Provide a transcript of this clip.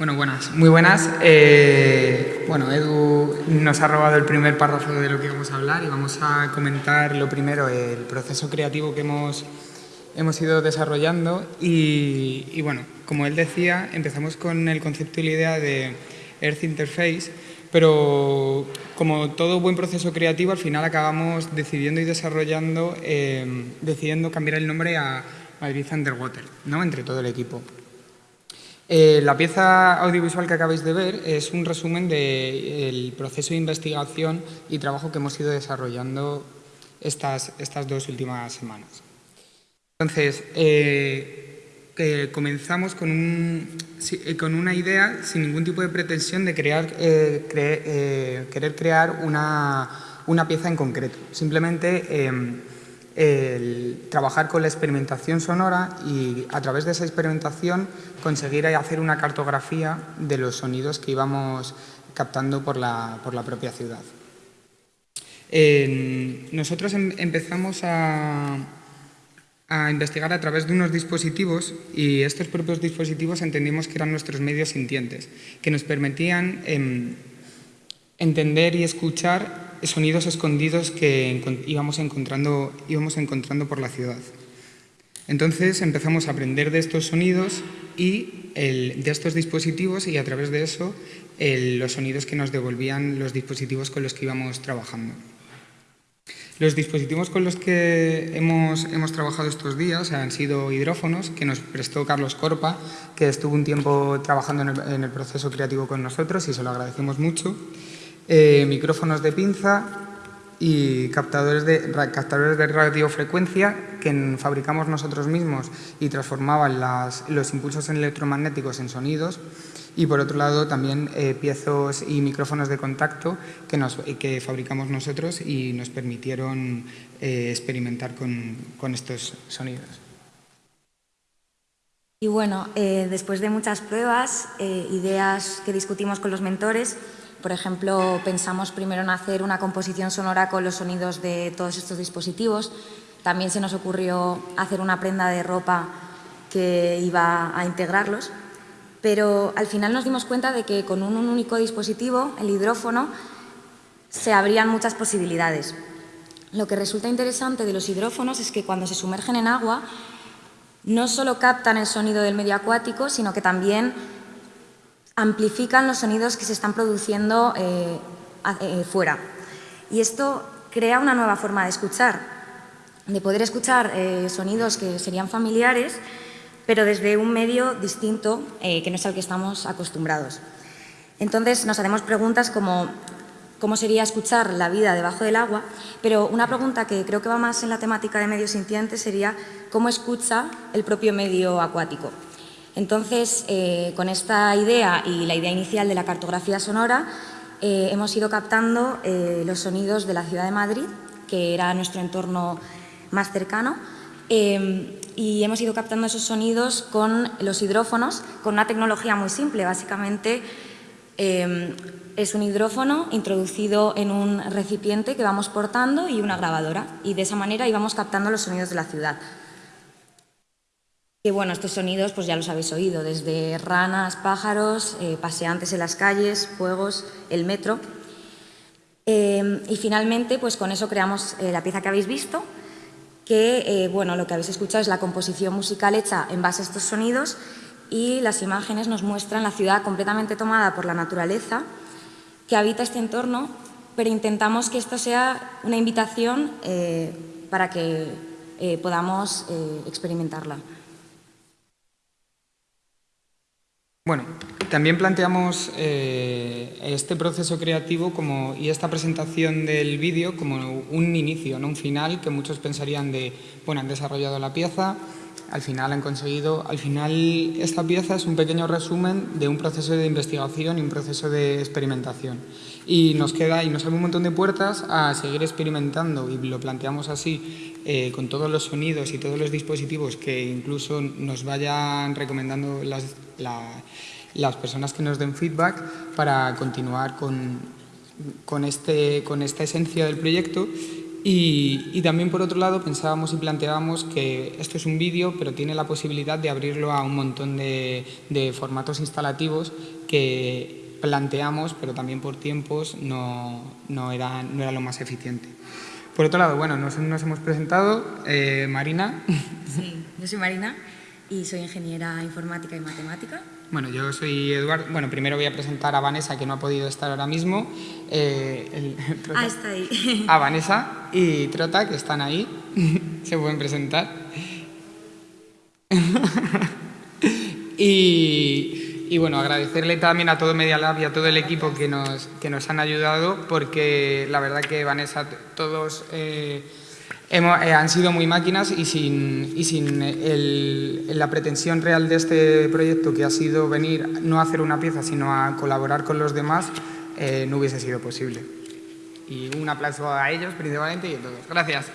Bueno, buenas, muy buenas. Eh, bueno, Edu nos ha robado el primer párrafo de lo que vamos a hablar y vamos a comentar lo primero, el proceso creativo que hemos, hemos ido desarrollando y, bueno, como él decía, empezamos con el concepto y la idea de Earth Interface, pero como todo buen proceso creativo, al final acabamos decidiendo y desarrollando, eh, decidiendo cambiar el nombre a Madrid Underwater, ¿no? entre todo el equipo. Eh, la pieza audiovisual que acabáis de ver es un resumen del proceso de investigación y trabajo que hemos ido desarrollando estas, estas dos últimas semanas. Entonces, eh, comenzamos con, un, eh, con, una idea sin ningún tipo de pretensión de crear, querer crear una, una, pieza en concreto. Simplemente em, el trabajar con la experimentación sonora y a través de esa experimentación conseguir hacer una cartografía de los sonidos que íbamos captando por la, por la propia ciudad. nosotros em, empezamos a, a, investigar a través de unos dispositivos y estos propios dispositivos entendimos que eran nuestros medios sintientes, que nos permitían em, entender y escuchar sonidos escondidos que íbamos encontrando, íbamos encontrando por la ciudad. Entonces empezamos a aprender de estos sonidos y de estos dispositivos y a través de eso los sonidos que nos devolvían los dispositivos con los que íbamos trabajando. Los dispositivos con los que hemos, hemos, trabajado estos días han sido hidrófonos, que nos prestó Carlos Corpa, que estuvo un tiempo trabajando en el, en el proceso creativo con nosotros y se lo agradecemos mucho. Eh, micrófonos de pinza y captadores de, captadores de radiofrecuencia que fabricamos nosotros mismos y transformaban los impulsos electromagnéticos en sonidos y por otro lado también eh, piezos y micrófonos de contacto que, nos, que fabricamos nosotros y nos permitieron eh, experimentar con, con, estos sonidos. Y bueno, después de muchas pruebas, ideas que discutimos con los mentores, por ejemplo, pensamos primero en hacer una composición sonora con los sonidos de todos estos dispositivos. también se nos ocurrió hacer una prenda de ropa que iba a integrarlos, pero al final nos dimos cuenta de que con un único dispositivo, el hidrófono, se abrían muchas posibilidades. Lo que resulta interesante de los hidrófonos es que cuando se sumergen en agua no solo captan el sonido del medio acuático, sino que también amplifican los sonidos que se están produciendo eh, eh, fuera. Y esto crea una nueva forma de escuchar, de poder escuchar eh, sonidos que serían familiares, pero desde un medio distinto que no es al que estamos acostumbrados. Entonces nos hacemos preguntas como cómo sería escuchar la vida debajo del agua, pero una pregunta que creo que va más en la temática de medios sintientes sería cómo escucha el propio medio acuático. Entonces, eh, con esta idea y la idea inicial de la cartografía sonora, eh, hemos ido captando eh, los sonidos de la ciudad de Madrid, que era nuestro entorno más cercano, y hemos ido captando esos sonidos con los hidrófonos, con una tecnología muy simple, básicamente es un hidrófono introducido en un recipiente que vamos portando y una grabadora. Y de esa manera íbamos captando los sonidos de la ciudad. Y bueno, estos sonidos pues ya los habéis oído, desde ranas, pájaros, eh, paseantes en las calles, fuegos, el metro. Eh, y finalmente, pues con eso creamos eh, la pieza que habéis visto, que bueno, lo que habéis escuchado es la composición musical hecha en base a estos sonidos y las imágenes nos muestran la ciudad completamente tomada por la naturaleza que habita este entorno, pero intentamos que esto sea una invitación eh, para que eh, podamos eh, experimentarla. Bueno, también planteamos este proceso creativo como, y esta presentación del vídeo como un inicio, no un final, que muchos pensarían de, bueno, han desarrollado la pieza, al final han conseguido, al final esta pieza es un pequeño resumen de un proceso de investigación y un proceso de experimentación. Y nos queda y nos abre un montón de puertas a seguir experimentando y lo planteamos así eh, con todos los sonidos y todos los dispositivos que incluso nos vayan recomendando las, las personas que nos den feedback para continuar con, con, este, con esta esencia del proyecto y, también, por otro lado, pensábamos y planteábamos que esto es un vídeo, pero tiene la posibilidad de abrirlo a un montón de, formatos instalativos que planteamos, pero también por tiempos no, no, era, no era lo más eficiente. Por otro lado, bueno, nos, nos hemos presentado. Eh, Marina. Sí, yo soy Marina y soy ingeniera informática y matemática. Bueno, yo soy Eduardo. Bueno, primero voy a presentar a Vanessa, que no ha podido estar ahora mismo. Eh, ah, está ahí. A Vanessa y Trota, que están ahí. Se pueden presentar. y, bueno, agradecerle también a todo Media Lab y a todo el equipo que nos, que nos han ayudado, porque la verdad que Vanessa, todos... Eh, eh, han sido muy máquinas y sin, y sin la pretensión real de este proyecto, que ha sido venir no a hacer una pieza, sino a colaborar con los demás, eh, no hubiese sido posible. Y un aplauso a ellos principalmente y a todos. Gracias.